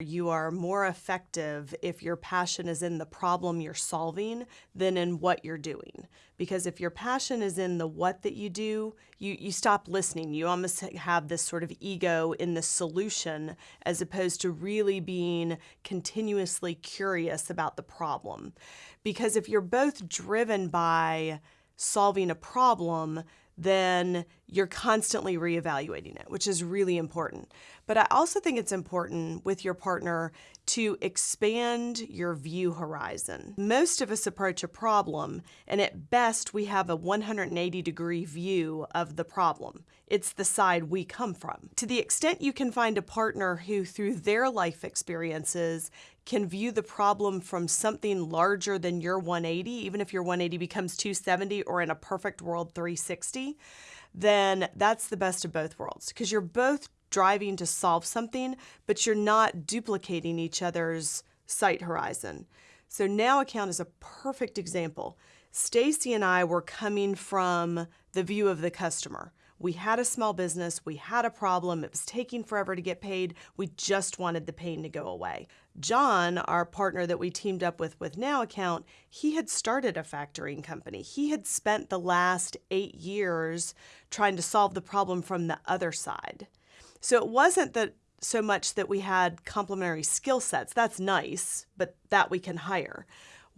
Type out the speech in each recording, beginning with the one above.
You are more effective if your passion is in the problem you're solving than in what you're doing. Because if your passion is in the what that you do, you, you stop listening. You almost have this sort of ego in the solution as opposed to really being continuously curious about the problem. Because if you're both driven by solving a problem, then you're constantly reevaluating it, which is really important. But I also think it's important with your partner to expand your view horizon. Most of us approach a problem, and at best, we have a 180 degree view of the problem. It's the side we come from. To the extent you can find a partner who, through their life experiences, can view the problem from something larger than your 180, even if your 180 becomes 270 or in a perfect world 360, then that's the best of both worlds because you're both driving to solve something, but you're not duplicating each other's sight horizon. So Now Account is a perfect example. Stacy and I were coming from the view of the customer. We had a small business, we had a problem, it was taking forever to get paid, we just wanted the pain to go away. John, our partner that we teamed up with with Now Account, he had started a factoring company. He had spent the last eight years trying to solve the problem from the other side. So it wasn't that so much that we had complementary skill sets. That's nice, but that we can hire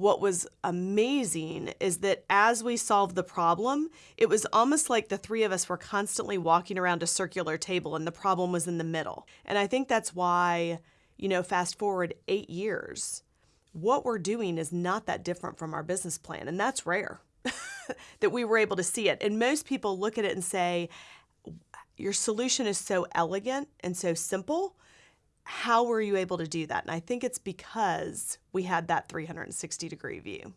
what was amazing is that as we solved the problem, it was almost like the three of us were constantly walking around a circular table and the problem was in the middle. And I think that's why, you know, fast forward eight years, what we're doing is not that different from our business plan. And that's rare that we were able to see it. And most people look at it and say, your solution is so elegant and so simple how were you able to do that? And I think it's because we had that 360 degree view.